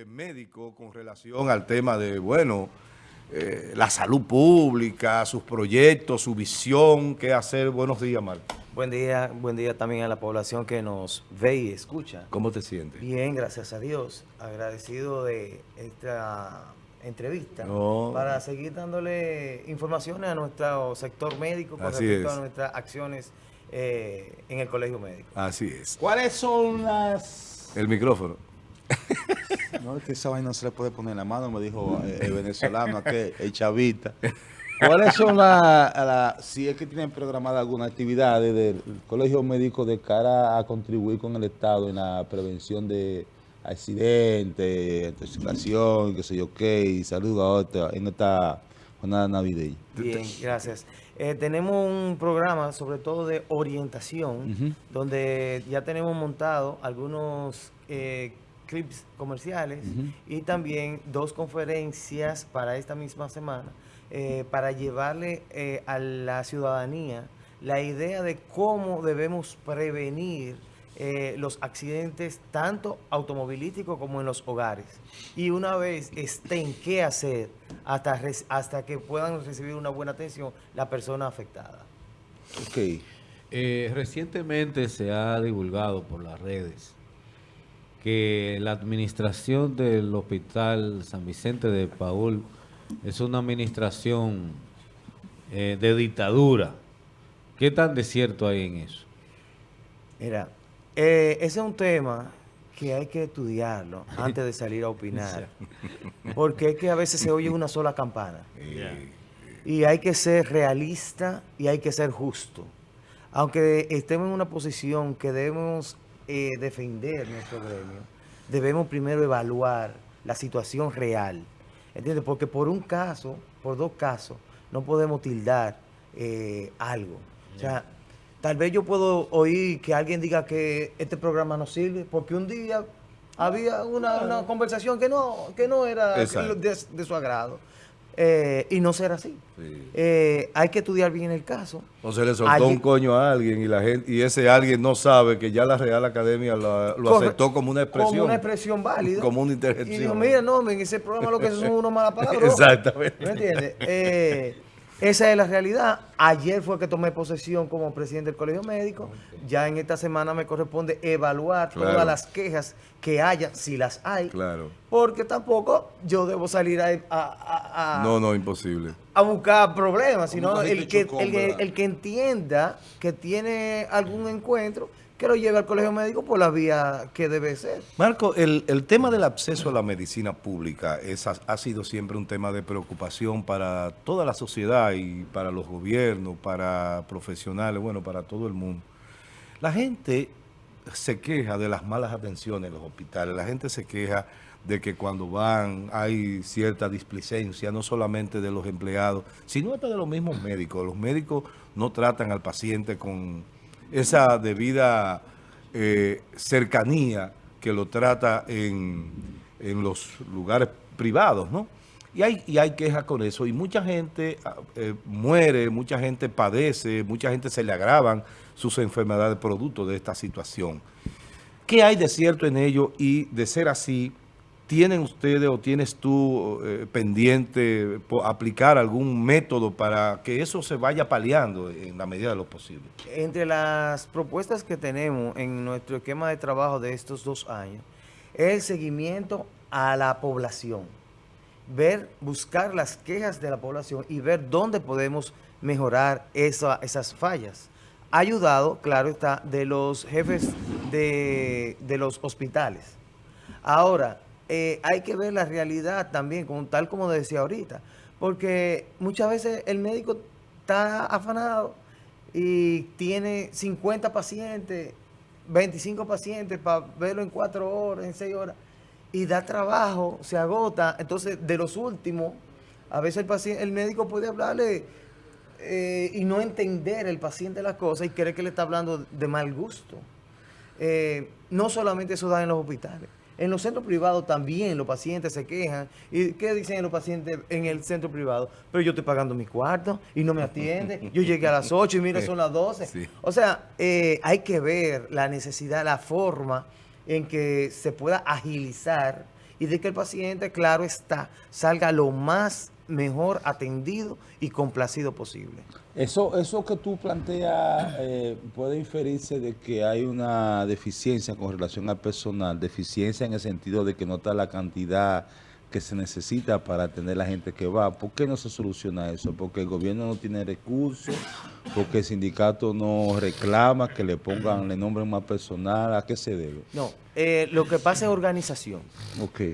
eh, médico con relación al tema de, bueno, eh, la salud pública, sus proyectos, su visión, qué hacer. Buenos días, Marco. Buen día, buen día también a la población que nos ve y escucha. ¿Cómo te sientes? Bien, gracias a Dios. Agradecido de esta entrevista No. para seguir dándole informaciones a nuestro sector médico con Así respecto es. a nuestras acciones eh, en el colegio médico. Así es. ¿Cuáles son las...? El micrófono. No, es que esa vaina no se le puede poner en la mano, me dijo eh, el venezolano, aquel, el chavita. ¿Cuáles son las, la- si es que tienen programada alguna actividad del colegio médico de cara a contribuir con el Estado en la prevención de accidentes, intoxicación, qué sé yo qué, y salud a otra, en esta jornada navideña? Bien, gracias. Eh, tenemos un programa sobre todo de orientación, donde ya tenemos montado algunos eh, clips comerciales y también dos conferencias para esta misma semana, eh, para llevarle eh, a la ciudadanía la idea de cómo debemos prevenir eh, los accidentes tanto automovilísticos como en los hogares. Y una vez estén qué hacer hasta, res- hasta que puedan recibir una buena atención la persona afectada. Ok. Eh, recientemente se ha divulgado por las redes que la administración del Hospital San Vicente de Paul es una administración eh, de dictadura. ¿Qué tan desierto hay en eso? Mira, eh, ese es un tema que hay que estudiarlo antes de salir a opinar. Porque es que a veces se oye una sola campana. Y hay que ser realista y hay que ser justo. Aunque estemos en una posición que debemos eh, defender nuestro gremio, debemos primero evaluar la situación real. ¿Entiendes? Porque por un caso, por dos casos, no podemos tildar eh, algo. O sea, tal vez yo puedo oír que alguien diga que este programa no sirve, porque un día había una, una conversación que no, que no era de su agrado. Eh, y no ser así. Sí. Eh, hay que estudiar bien el caso. O se le soltó Allí- un coño a alguien y la gente y ese alguien no sabe que ya la Real Academia lo, lo Corre- aceptó como una expresión. Como una expresión válida. Como una Y digo, interjección. mira, no, en ese programa lo que son unos malas palabras. Exactamente. ¿Me entiendes? Eh, esa es la realidad. Ayer fue que tomé posesión como presidente del Colegio Médico. Ya en esta semana me corresponde evaluar Claro. todas las quejas que haya, si las hay. Claro. Porque tampoco yo debo salir a, a- a- No, no, imposible. a buscar problemas, sino el que, el que entienda que tiene algún encuentro, que lo lleve al colegio médico por la vía que debe ser. Marco, el, el tema del acceso a la medicina pública es, ha, sido siempre un tema de preocupación para toda la sociedad y para los gobiernos, para profesionales, bueno, para todo el mundo. La gente se queja de las malas atenciones en los hospitales, la gente se queja de que cuando van hay cierta displicencia, no solamente de los empleados, sino hasta de los mismos médicos. Los médicos no tratan al paciente con esa debida eh, cercanía que lo trata en, en los lugares privados, ¿no? Y hay, y hay quejas con eso. Y mucha gente ah, eh, muere, mucha gente padece, mucha gente se le agravan sus enfermedades producto de esta situación. ¿Qué hay de cierto en ello? Y de ser así, ¿tienen ustedes o tienes tú eh, pendiente aplicar algún método para que eso se vaya paliando en la medida de lo posible? Entre las propuestas que tenemos en nuestro esquema de trabajo de estos dos años, es el seguimiento a la población. Ver, buscar las quejas de la población y ver dónde podemos mejorar esa- esas fallas. Ayudado, claro está, de los jefes de los hospitales. Ahora, eh, hay que ver la realidad también, como, tal como decía ahorita, porque muchas veces el médico está afanado y tiene 50 pacientes, 25 pacientes para verlo en 4 horas, en 6 horas, y da trabajo, se agota. Entonces, de los últimos, a veces el, paciente, el médico puede hablarle eh, y no entender el paciente las cosas y cree que le está hablando de mal gusto. Eh, no solamente eso da en los hospitales. En los centros privados también los pacientes se quejan. ¿Y qué dicen los pacientes en el centro privado? Pero yo estoy pagando mi cuarto y no me atiende. Yo llegué a las 8 y mira, son las 12. Sí. O sea, eh, hay que ver la necesidad, la forma en que se pueda agilizar y de que el paciente, claro está, salga lo más mejor atendido y complacido posible. Eso, eso que tú planteas eh, puede inferirse de que hay una deficiencia con relación al personal, deficiencia en el sentido de que no está la cantidad que se necesita para atender la gente que va. ¿Por qué no se soluciona eso? Porque el gobierno no tiene recursos, porque el sindicato no reclama que le pongan, le nombren más personal. ¿A qué se debe? No, eh, lo que pasa es organización.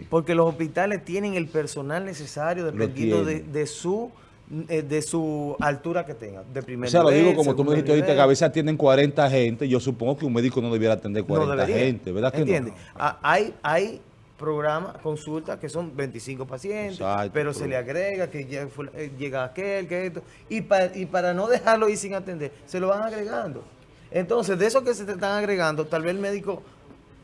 Porque los hospitales tienen el personal necesario dependiendo de, de su eh, de su altura que tengan, de primer O sea, lo nivel, digo como tú me dijiste ahorita, que a veces atienden 40 gente. Yo supongo que un médico no debiera atender 40 no debería. gente, ¿verdad que ¿Entiendes? no? Ah, Hay, hay programas, consultas que son 25 pacientes, Exacto, pero se le agrega que eh, llega aquel, que esto, y, pa- y para no dejarlo ir sin atender, se lo van agregando. Entonces, de eso que se te están agregando, tal vez el médico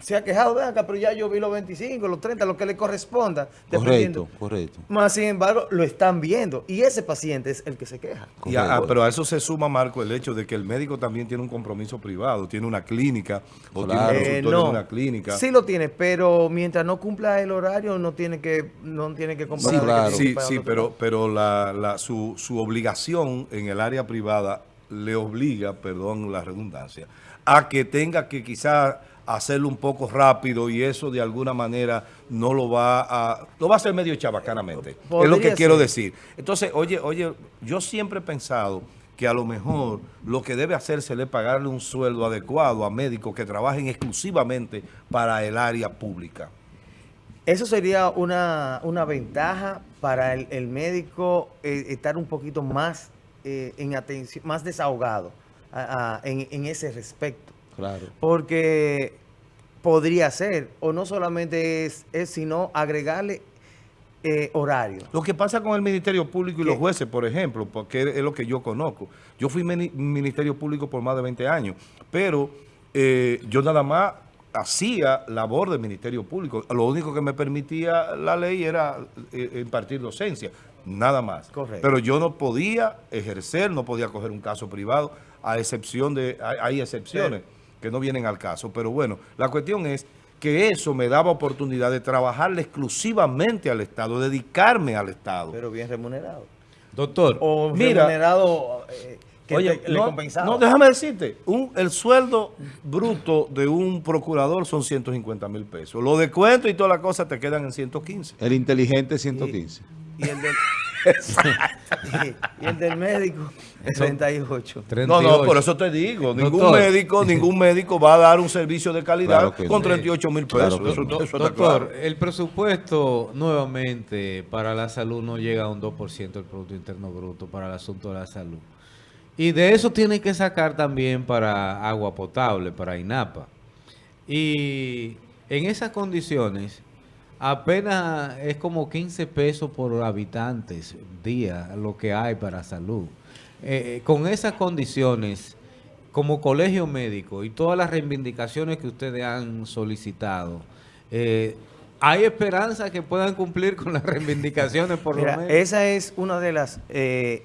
se ha quejado, ven acá, pero ya yo vi los 25, los 30, lo que le corresponda. dependiendo. Correcto, correcto. Más sin embargo, lo están viendo y ese paciente es el que se queja. Y a- Correcto. pero a eso se suma, Marco, el hecho de que el médico también tiene un compromiso privado, tiene una clínica o Claro. tiene un Eh, consultorio en una clínica. Sí lo tiene, pero mientras no cumpla el horario no tiene que no tiene que comprar. Sí, No, claro. sí, sí, pero, pero la, la- su, su obligación en el área privada le obliga, perdón la redundancia, a que tenga que quizás hacerlo un poco rápido y eso de alguna manera no lo va a... Lo va a hacer medio chabacanamente. Es lo que quiero decir. Entonces, oye, oye, yo siempre he pensado que a lo mejor lo que debe hacerse es pagarle un sueldo adecuado a médicos que trabajen exclusivamente para el área pública. Eso sería una, una ventaja para el, el médico eh, estar un poquito más eh, en atención, más desahogado a- a- en, en ese respecto. Claro. Porque podría ser, o no solamente es, es sino agregarle eh, horario. Lo que pasa con el Ministerio Público y ¿Qué? los jueces, por ejemplo, porque es lo que yo conozco. Yo fui mini- Ministerio Público por más de 20 años, pero eh, yo nada más hacía labor del Ministerio Público. Lo único que me permitía la ley era eh, impartir docencia, nada más. Correcto. Pero yo no podía ejercer, no podía coger un caso privado, a excepción de, hay, hay excepciones que no vienen al caso. Pero bueno, la cuestión es que eso me daba oportunidad de trabajarle exclusivamente al Estado, dedicarme al Estado. Pero bien remunerado. Doctor, O Mira, remunerado eh, que Oye, te- le compensaba. no, déjame decirte, un, el sueldo bruto de un procurador son 150 mil pesos. Los descuentos y todas las cosas te quedan en 115. El inteligente 115. Y el del, y, el del médico, 38. 38. No, no, por eso te digo, ningún Doctor. médico, ningún médico va a dar un servicio de calidad Claro con no. 38 mil pesos. que eso, no. eso está Doctor, claro. el presupuesto nuevamente para la salud no llega a un 2% del Producto Interno Bruto para el asunto de la salud. Y de eso tiene que sacar también para agua potable, para INAPA. Y en esas condiciones, apenas es como 15 pesos por habitantes día lo que hay para salud. Eh, eh, con esas condiciones, como colegio médico y todas las reivindicaciones que ustedes han solicitado, eh, ¿hay esperanza que puedan cumplir con las reivindicaciones por Mira, lo menos? esa es una de las eh,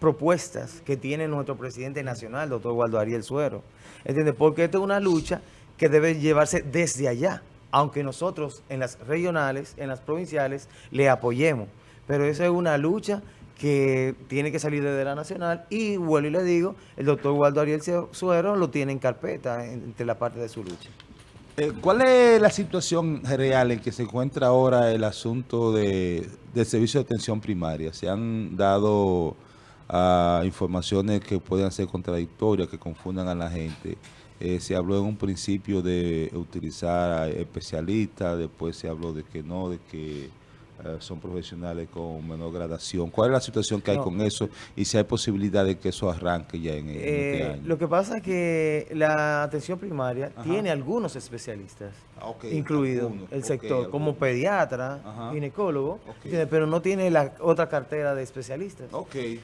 propuestas que tiene nuestro presidente nacional, doctor Waldo Ariel Suero. ¿Entiendes? Porque esto es una lucha que debe llevarse desde allá, aunque nosotros en las regionales, en las provinciales, le apoyemos. Pero esa es una lucha que tiene que salir desde la nacional y vuelvo y le digo, el doctor Waldo Ariel Suero lo tiene en carpeta en- entre la parte de su lucha. Eh, ¿Cuál es la situación real en que se encuentra ahora el asunto de, del servicio de atención primaria? Se han dado ah, informaciones que pueden ser contradictorias, que confundan a la gente. Eh, se habló en un principio de utilizar especialistas, después se habló de que no, de que son profesionales con menor gradación. ¿Cuál es la situación que hay No. con eso y si hay posibilidad de que eso arranque ya en, en este Eh, año? lo que pasa es que la atención primaria Ajá. tiene algunos especialistas, Ah, ok, incluido algunos, el sector, como pediatra, Ajá. ginecólogo, pero no tiene la otra cartera de especialistas.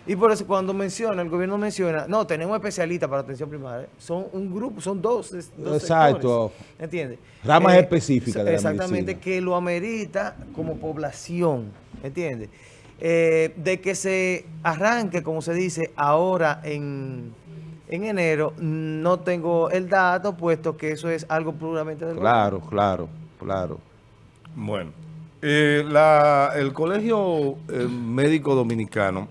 Y por eso cuando menciona, el gobierno menciona, no, tenemos especialistas para atención primaria, son un grupo, son dos, dos Exacto. ¿entiendes? Ramas específicas de la Exactamente, medicina. que lo amerita como población, ¿entiendes? Eh, de que se arranque, como se dice, ahora en, en enero, no tengo el dato, puesto que eso es algo puramente del Claro, claro, claro. Bueno, Eh, la- el Colegio eh, Médico Dominicano,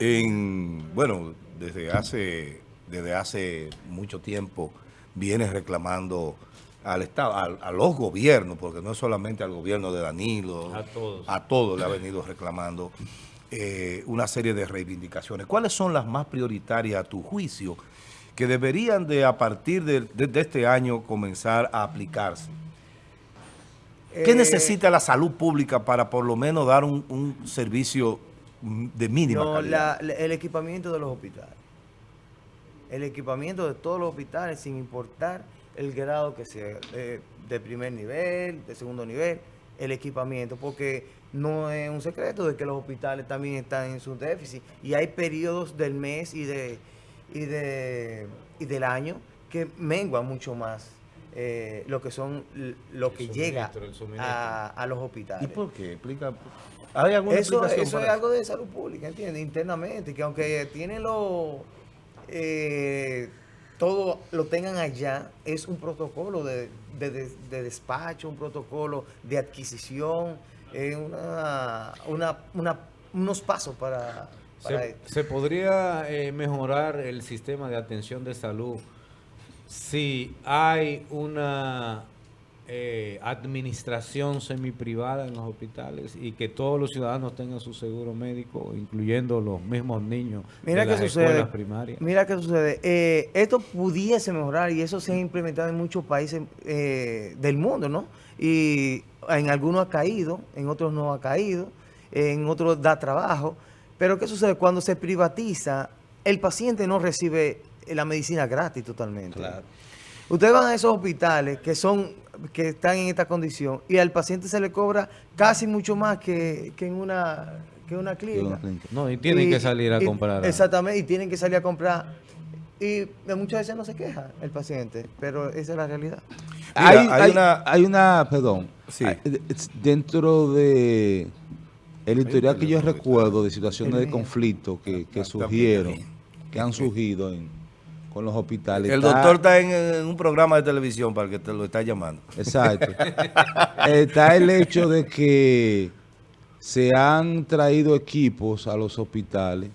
en, bueno, desde hace, desde hace mucho tiempo viene reclamando al Estado, a, los gobiernos, porque no es solamente al gobierno de Danilo, A todos. a todos le ha venido reclamando eh, una serie de reivindicaciones. ¿Cuáles son las más prioritarias a tu juicio que deberían de a partir de, de- de este año comenzar a aplicarse? ¿Qué Eh, necesita la salud pública para por lo menos dar un, un servicio de mínima No, calidad? la- el equipamiento de los hospitales. El equipamiento de todos los hospitales, sin importar el grado que sea, de, de primer nivel, de segundo nivel, el equipamiento, porque no es un secreto de que los hospitales también están en su déficit y hay periodos del mes y de y de y del año que menguan mucho más eh, lo que son lo que llega a, a los hospitales. ¿Y por qué? Explica. ¿Hay alguna Eso, explicación eso es algo de salud pública, ¿entiendes? Internamente, que aunque tiene lo, eh, todo lo tengan allá, es un protocolo de, de- de- de despacho, un protocolo de adquisición, eh, una, una, una- unos pasos para, para Se, esto. se podría eh, mejorar el sistema de atención de salud si hay una eh, administración semiprivada en los hospitales y que todos los ciudadanos tengan su seguro médico, incluyendo los mismos niños Mira de las sucede. sucede. primarias. Mira qué sucede. Eh, esto pudiese mejorar y eso se ha implementado en muchos países eh, del mundo, ¿no? Y en algunos ha caído, en otros no ha caído, en otros da trabajo. Pero ¿qué sucede? Cuando se privatiza, el paciente no recibe la medicina gratis totalmente. Claro. Ustedes van a esos hospitales que son que están en esta condición y al paciente se le cobra casi mucho más que, que en una que una clínica. clínica. No, y tienen que salir a y- comprar. Exactamente, y tienen que salir a comprar. Y muchas veces no se queja el paciente, pero esa es la realidad. Mira, hay, hay hay una- hay una, perdón, Sí. dentro de el historial que yo recuerdo de situaciones de conflicto que, que surgieron, que han surgido en- con los hospitales. El está- doctor está en, en un programa de televisión para el que te lo está llamando. Exacto. Está el hecho de que se han traído equipos a los hospitales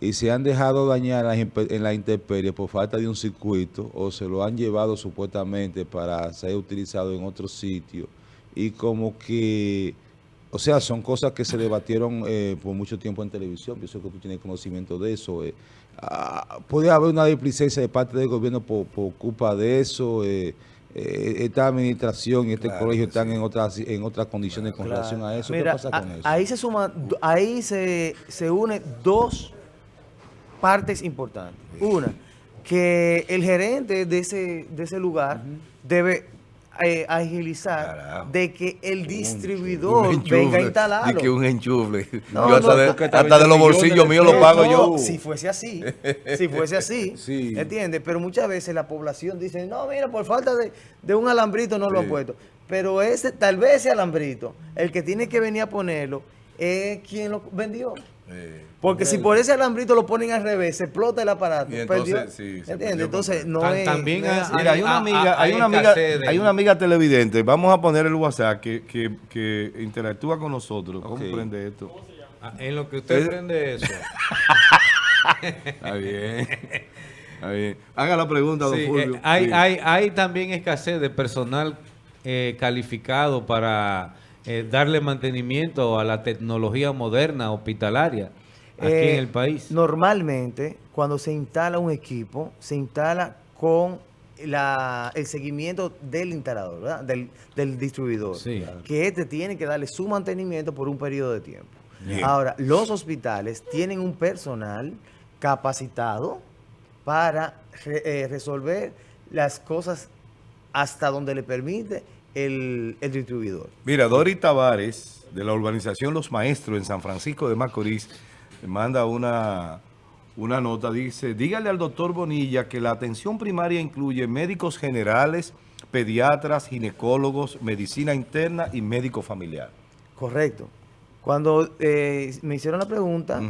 y se han dejado dañar en la intemperie por falta de un circuito o se lo han llevado supuestamente para ser utilizado en otro sitio y como que, o sea, son cosas que se debatieron eh, por mucho tiempo en televisión, pienso que tú tienes conocimiento de eso. eh. Ah, puede haber una displicencia de parte del gobierno por, por culpa de eso. eh, eh, esta administración y este Claro colegio están sí. en otras en otras condiciones con relación a eso. Mira, ¿Qué pasa con a- eso? ahí se suma, do- ahí se, se une dos partes importantes. Una, que el gerente de ese, de ese lugar debe eh, agilizar Carajo. de que el distribuidor Un venga a instalarlo. di que un enchufle. No, yo hasta, no, de, hasta los bolsillos míos lo pago No, yo. Si fuese así, si fuese así, Sí. ¿entiendes? Pero muchas veces la población dice, no, mira, por falta de, de un alambrito no lo han puesto. Pero ese, tal vez ese alambrito, el que tiene que venir a ponerlo, es quien lo vendió. Eh, Porque si por ese alambrito lo ponen al revés, se explota el aparato. Y entonces, perdió. sí, se ¿Entiendes? perdió Entonces, no Tan- es. también no es hay- así. Mira, hay una amiga, hay hay una amiga, de- hay una amiga televidente. Vamos a poner el WhatsApp que, que, que interactúa con nosotros. ¿Cómo prende esto? Ah, En lo que usted Eh, prende eso. Está bien. Está bien. Haga la pregunta, don Sí, Fulvio. eh, hay, Sí. hay, hay también escasez de personal eh, calificado para eh, darle mantenimiento a la tecnología moderna hospitalaria aquí Eh, en el país. Normalmente, cuando se instala un equipo, se instala con la, el seguimiento del instalador, ¿verdad? Del, del distribuidor. Sí. Que este tiene que darle su mantenimiento por un periodo de tiempo. Bien. Ahora, los hospitales tienen un personal capacitado para re- eh, resolver las cosas hasta donde le permite el, el distribuidor. Mira, Dori Tavares, de la urbanización Los Maestros en San Francisco de Macorís, manda una, una nota, dice, dígale al doctor Bonilla que la atención primaria incluye médicos generales, pediatras, ginecólogos, medicina interna y médico familiar. Correcto. Cuando eh, me hicieron la pregunta,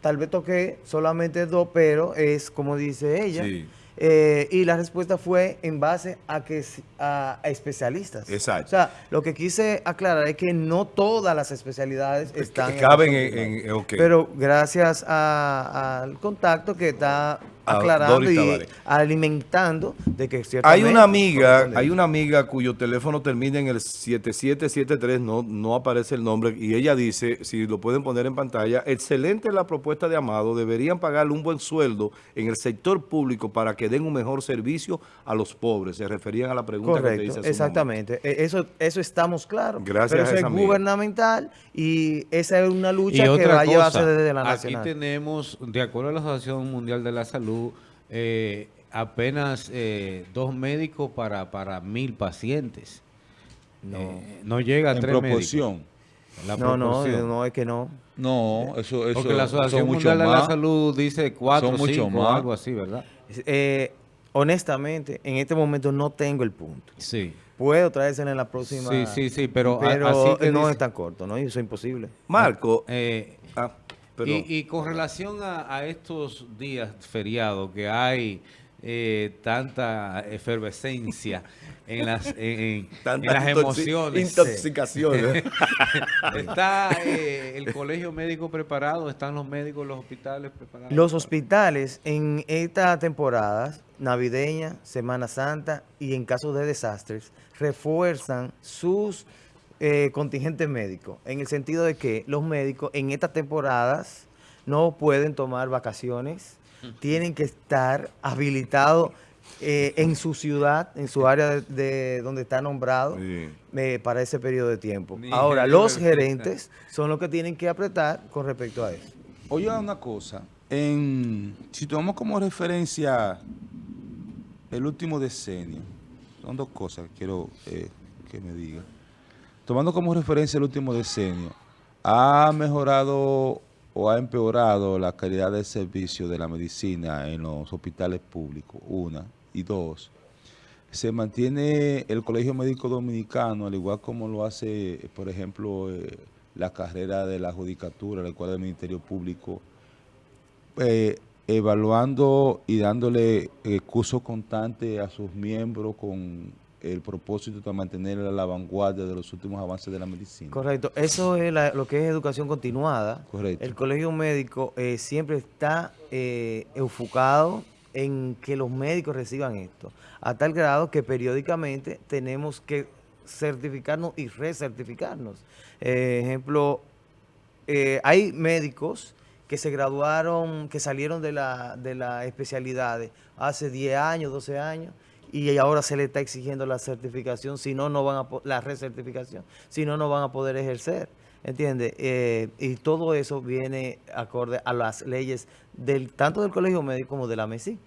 tal vez toqué solamente dos, pero es como dice ella, Sí. Eh, y la respuesta fue en base a que a, a especialistas. Exacto. O sea, lo que quise aclarar es que no todas las especialidades están que caben en- en-. Pero gracias al contacto que está aclarando Doris y Tavares. alimentando de que Hay una amiga, hay una amiga cuyo teléfono termina en el 7773, no, no aparece el nombre, y ella dice, si lo pueden poner en pantalla, excelente la propuesta de Amado, deberían pagarle un buen sueldo en el sector público para que den un mejor servicio a los pobres. Se referían a la pregunta que te hice Correcto, hace exactamente. E- Eso, eso estamos claros. Gracias Pero a eso esa es amiga. gubernamental y esa es una Y lucha que va a llevarse desde la aquí nacional. tenemos, de acuerdo a la Asociación Mundial de la Salud, eh, apenas eh, dos médicos para, para mil pacientes. No. Eh, no llega a En tres proporción. médicos. La No, no, proporción. no, es que no. No, eso, eso Porque la Asociación Mundial de la. Salud dice cuatro, Son mucho cinco, más. algo así, ¿verdad? Eh, honestamente, en este momento no tengo el punto. Sí. Puedo traérselo en la próxima. Sí, sí, sí, pero, pero así que no dice- es tan corto, ¿no? Eso es imposible. Marco, Eh, ah, y, y con relación a, a estos días feriados que hay eh, tanta efervescencia en las, en, en- Tanta en las emociones. Intoxicación. ¿eh? ¿Está eh, el colegio médico preparado? ¿Están los médicos, los hospitales preparados? Los hospitales en esta temporada navideña, Semana Santa y en caso de desastres refuerzan sus eh, contingentes médicos en el sentido de que los médicos en estas temporadas no pueden tomar vacaciones, tienen que estar habilitados eh, en su ciudad, en su área de, de donde está nombrado Sí. eh, para ese periodo de tiempo. Ni Ahora, los gerentes son los que tienen que apretar con respecto a eso. Oye, una cosa. En, si tomamos como referencia el último decenio, son dos cosas que quiero eh, que me diga. Tomando como referencia el último decenio, ¿ha mejorado o ha empeorado la calidad del servicio de la medicina en los hospitales públicos? Una. Y dos, se mantiene el Colegio Médico Dominicano, al igual como lo hace, por ejemplo, eh, la carrera de la judicatura, la cual del Ministerio Público, eh, evaluando y dándole eh, curso constante a sus miembros con el propósito de mantener a la vanguardia de los últimos avances de la medicina. Correcto, eso es la- lo que es educación continuada. Correcto. El colegio médico eh, siempre está eh, enfocado en que los médicos reciban esto, a tal grado que periódicamente tenemos que certificarnos y recertificarnos. Eh, ejemplo, hay médicos que se graduaron, que salieron de la, de la especialidad hace 10 años, 12 años, y ahora se le está exigiendo la certificación, si no, no van a, la recertificación, si no, no van a poder ejercer. ¿Entiendes? Eh, y todo eso viene acorde a las leyes del tanto del Colegio Médico como de la MESI.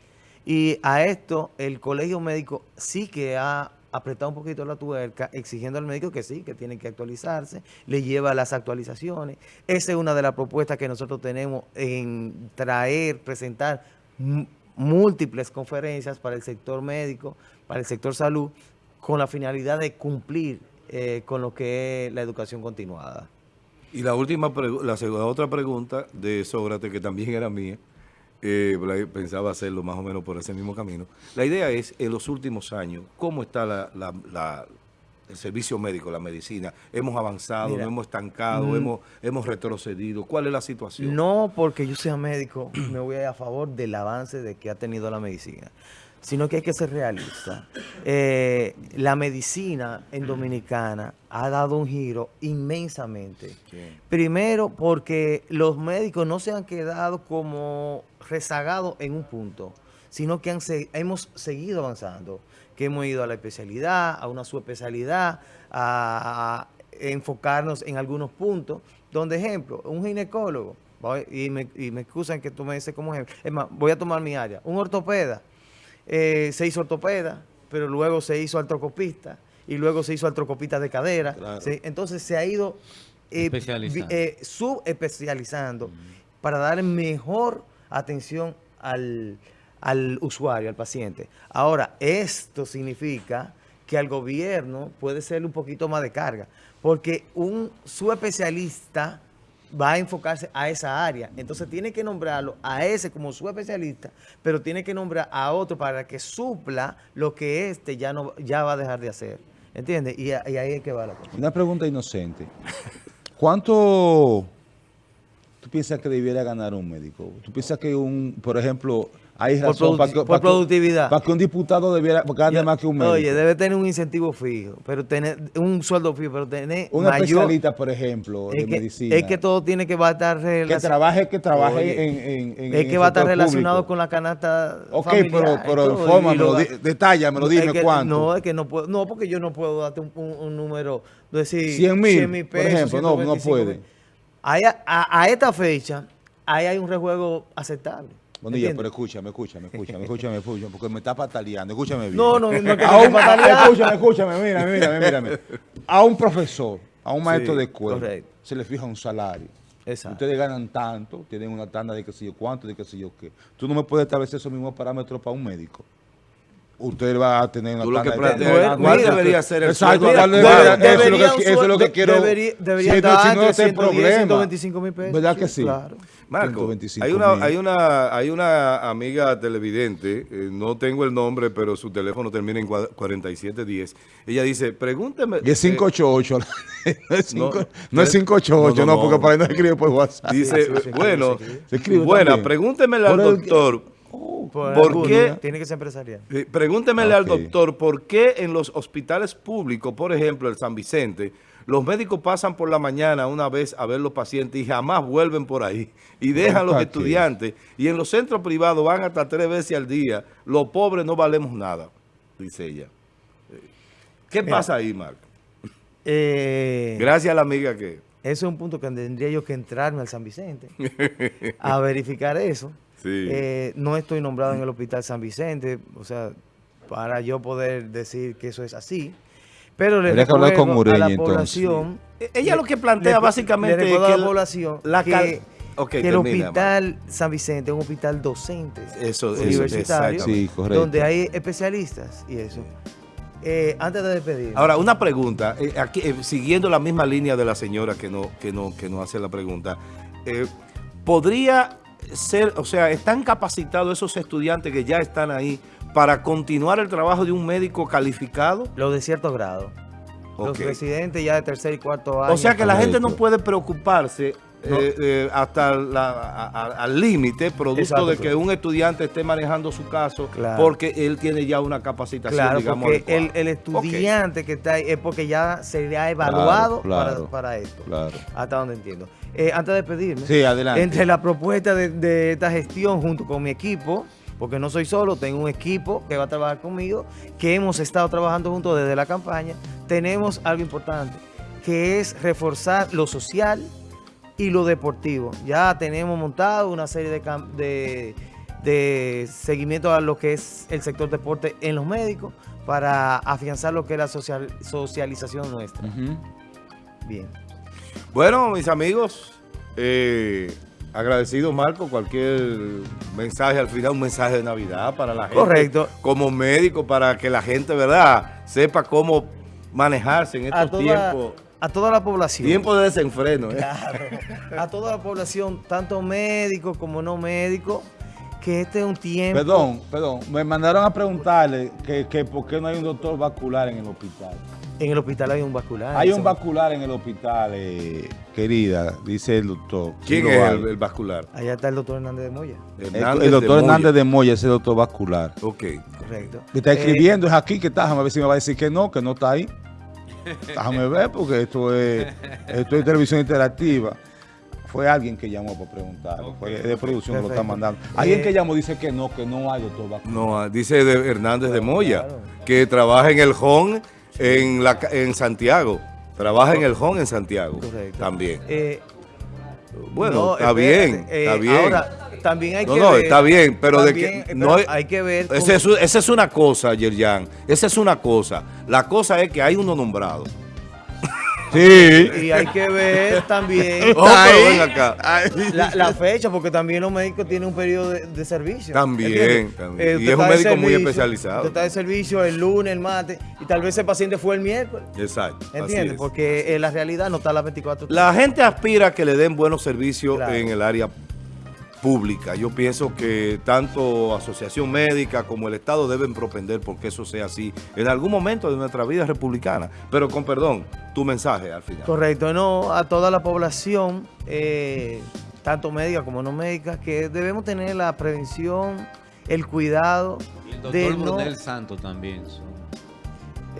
Y a esto, el Colegio Médico sí que ha apretado un poquito la tuerca, exigiendo al médico que sí, que tiene que actualizarse, le lleva las actualizaciones. Esa es una de las propuestas que nosotros tenemos en traer, presentar múltiples conferencias para el sector médico, para el sector salud, con la finalidad de cumplir eh, con lo que es la educación continuada. Y la última, la segunda, otra pregunta de Sócrates, que también era mía, eh, pensaba hacerlo más o menos por ese mismo camino. La idea es, en los últimos años, ¿cómo está la- el servicio médico, la medicina? ¿Hemos avanzado, Mira, hemos estancado, mm, hemos, hemos retrocedido? ¿Cuál es la situación? No porque yo sea médico me voy a ir a favor del avance de que ha tenido la medicina, sino que hay que ser realista. Eh, la medicina en Dominicana ha dado un giro inmensamente. Primero porque los médicos no se han quedado como rezagados en un punto, sino que han hemos seguido avanzando, que hemos ido a la especialidad, a una subespecialidad, a, a enfocarnos en algunos puntos, donde ejemplo, un ginecólogo, y me, y me excusan que tú me dices como ejemplo, es más, voy a tomar mi área, un ortopeda, eh, se hizo ortopeda, pero luego se hizo artrocopista y luego se hizo artrocopista de cadera. Claro. ¿sí? Entonces se ha ido eh, eh, subespecializando para darle mejor atención al, al usuario, al paciente. Ahora, esto significa que al gobierno puede ser un poquito más de carga, porque un subespecialista va a enfocarse a esa área. Entonces tiene que nombrarlo a ese como su especialista, pero tiene que nombrar a otro para que supla lo que este ya no ya va a dejar de hacer. ¿Entiendes? Y, y ahí es que va la cosa. Una pregunta inocente. ¿Cuánto tú piensas que debiera ganar un médico? ¿Tú piensas que un, por ejemplo, hay Por razón produ- para que, por para que- productividad. para que un diputado debiera gane Ya- más que un médico? Oye, debe tener un incentivo fijo, pero tener un sueldo fijo, pero tener un mayor... especialista, por ejemplo, de es que, medicina. es que todo tiene que estar que relacionado. trabaje, que trabaje Oye, en, en, en es que va a estar relacionado público. con la canasta Ok, familiar pero, pero infórmamelo, lo- di- detállamelo, Es dime que- cuánto. No, es que no puedo, no, porque yo no puedo darte un, un- un número, decir 100 mil, por ejemplo, no, no 125 puede. a- a esta fecha, ahí hay un rejuego aceptable. Bonilla, ¿entiendes? pero escúchame, escúchame, escúchame, escúchame, escúchame, porque me está pataleando, escúchame bien. No, no, no, que A un- escúchame, escúchame, mírame, mírame, mírame. A un profesor, a un maestro Sí, de escuela, correcto. se le fija un salario. Exacto. Ustedes ganan tanto, tienen una tanda de qué sé yo cuánto, de qué sé yo qué. Tú no me puedes establecer esos mismos parámetros para un médico. Usted va a tener una Tú lo que planteas, ¿cuál debería ser el Exacto, sueldo ¿cuál adecuado? debería- eso es lo que, eso es lo sueldo- que quiero. debería- debería si estar no, si no, entre ese es el 110, problema. 125 mil pesos. ¿Verdad que Sí, claro. Marco, 125 hay una, hay una, hay una amiga televidente, eh, no tengo el nombre, pero su teléfono termina en cua- 4710. Ella dice, pregúnteme. Y es eh, 588. no es No, 5 no, es eh, 588, no, no, no, porque para ahí no se escribe por WhatsApp. dice, sí, sí, sí, bueno, sí, sí. Se escribe buena, también. pregúntemele al Por el- doctor. Por, ¿Por alguno, qué? Tiene que ser empresarial. Eh, Pregúntemele al doctor por qué en los hospitales públicos, por ejemplo, el San Vicente, los médicos pasan por la mañana una vez a ver los pacientes y jamás vuelven por ahí y dejan a los estudiantes. Y en los centros privados van hasta tres veces al día. Los pobres no valemos nada, dice ella. ¿Qué Mira. pasa ahí, Marco? Eh, Gracias a la amiga que... Eso es un punto que tendría yo que entrarme al San Vicente a verificar eso. Sí. Eh, no estoy nombrado en el Hospital San Vicente, o sea, para yo poder decir que eso es así. Pero le Habría que hablar con recuerdo a la entonces. población... Eh, Ella lo que plantea le- básicamente le recuerdo es a la población la que, Ok, que el termina, Hospital San Vicente es un hospital docente Eso, universitario, exactamente. Sí, correcto. donde hay especialistas y eso. Eh, antes de despedir, Ahora, una pregunta, eh, aquí, eh, siguiendo la misma línea de la señora que no, que no, que no hace la pregunta, eh, ¿podría ser, o sea, están capacitados esos estudiantes que ya están ahí para continuar el trabajo de un médico calificado? lo de cierto grado. Los residentes ya de tercer y cuarto año. O sea que la gente no puede preocuparse No. eh, eh, hasta la- a- a- al límite, producto Exacto, de que un estudiante esté manejando su caso Claro. porque él tiene ya una capacitación, Claro, digamos, porque el, estudiante que está ahí es porque ya se le ha Claro, evaluado claro, para, para esto. Claro. Hasta donde entiendo. Eh, antes de despedirme, Sí, adelante. entre la propuesta de, de esta gestión junto con mi equipo, porque no soy solo, tengo un equipo que va a trabajar conmigo, que hemos estado trabajando juntos desde la campaña, tenemos algo importante, que es reforzar lo social y lo deportivo. Ya tenemos montado una serie de, de, de seguimiento a lo que es el sector deporte en los médicos para afianzar lo que es la social- socialización nuestra. Bien. Bueno, mis amigos, eh, agradecido Marco, cualquier mensaje al final, un mensaje de Navidad para la gente. Correcto. Como médico, para que la gente, ¿verdad?, sepa cómo manejarse en estos toda, tiempos, a toda la población. tiempos de desenfreno. ¿eh? Claro. A toda la población, tanto médicos como no médicos, que este es un tiempo. Perdón, perdón. Me mandaron a preguntarle que, que por qué no hay un doctor vascular en el hospital. En el hospital hay un vascular. Hay un vascular en el hospital, eh, querida, dice el doctor. ¿Quién es el, el vascular? Allá está el doctor Hernández de Moya. El, el doctor Hernández de Moya es el doctor vascular. Ok. Correcto. Me está Eh, escribiendo, es aquí que está, déjame ver si me va a decir que no, que no está ahí. Déjame ver, porque esto es, esto es televisión interactiva. Fue alguien que llamó para preguntar, fue de producción que lo está mandando. Alguien Eh, que llamó dice que no, que no hay doctor. No, ah, dice de Hernández de Moya, claro. que trabaja en el HON en, la, en Santiago. Trabaja en el HON en Santiago Correcto. también. eh, Bueno, no, está espérate, bien, eh, está bien. Ahora, también hay No, que no, ver. está bien, pero de que eh, no pero hay que ver. Esa es, esa es una cosa, Yerjan. Esa es una cosa. La cosa es que hay uno nombrado. Sí. Y hay que ver también Oh, ven acá. la, la fecha, porque también los médicos tienen un periodo de, de servicio. También, también. Y es un médico muy especializado. Usted está de servicio el lunes, el martes, y tal vez ese paciente fue el miércoles. Exacto. ¿Entiendes? es. Porque en la realidad no está a las 24 horas. La gente aspira a que le den buenos servicios Claro. en el área pública. Yo pienso que tanto Asociación Médica como el Estado deben propender porque eso sea así en algún momento de nuestra vida republicana. Pero con perdón, tu mensaje al final. Correcto, no a toda la población, eh, tanto médica como no médica, que debemos tener la prevención, el cuidado Y el de doctor no... Brunel Santo también. son-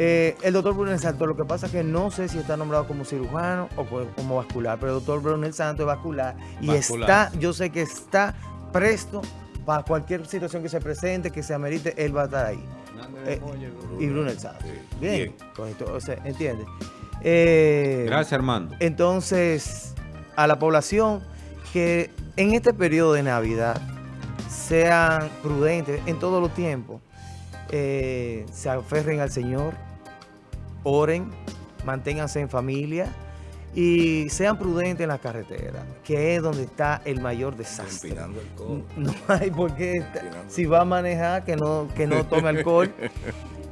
Eh, el doctor Brunel Santo, lo que pasa es que no sé si está nombrado como cirujano o co- como vascular, pero el doctor Brunel Santo es vascular y Vascular. está, yo sé que está presto para cualquier situación que se presente, que se amerite, él va a estar ahí. Eh, y Brunel Santo. Sí, Bien, bien. correcto, o sea, ¿entiendes? Eh, Gracias, Armando. Entonces, a la población que en este periodo de Navidad sean prudentes en todos los tiempos, eh, se aferren al Señor, oren, manténganse en familia y sean prudentes en la carretera, que es donde está el mayor desastre. El. No hay por qué, si va a manejar, que no, que no tome alcohol.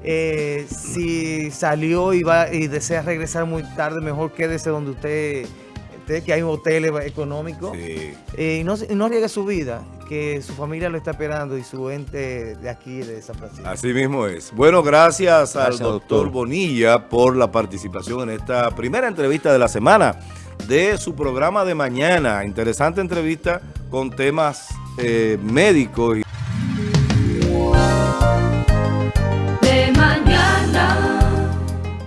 Eh, si salió y va y desea regresar muy tarde, mejor quédese donde usted esté, que hay hoteles económicos. Sí. Eh, y no, se- no arriesgue su vida, que su familia lo está esperando y su ente de aquí, de San Francisco. Así mismo es. Bueno, gracias, al doctor. Bonilla por la participación en esta primera entrevista de la semana de su programa de mañana. Interesante entrevista con temas eh, médicos.